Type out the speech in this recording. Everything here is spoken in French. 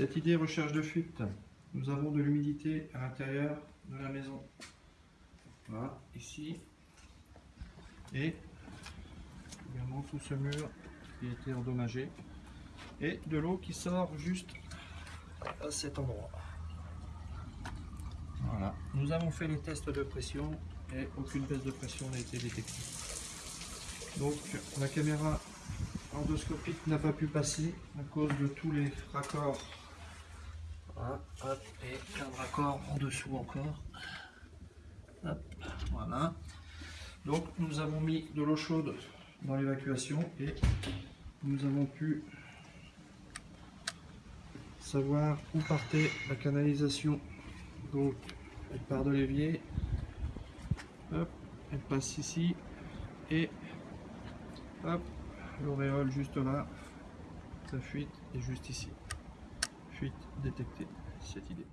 Cette idée recherche de fuite, nous avons de l'humidité à l'intérieur de la maison. Voilà, ici. Et également tout ce mur qui a été endommagé. Et de l'eau qui sort juste à cet endroit. Voilà, nous avons fait les tests de pression et aucune baisse de pression n'a été détectée. Donc la caméra endoscopique n'a pas pu passer à cause de tous les raccords. Et un raccord en dessous encore. Voilà. Donc nous avons mis de l'eau chaude dans l'évacuation et nous avons pu savoir où partait la canalisation. Donc elle part de l'évier, elle passe ici et l'auréole juste là, sa fuite est juste ici. Fuite détectée, cette idée.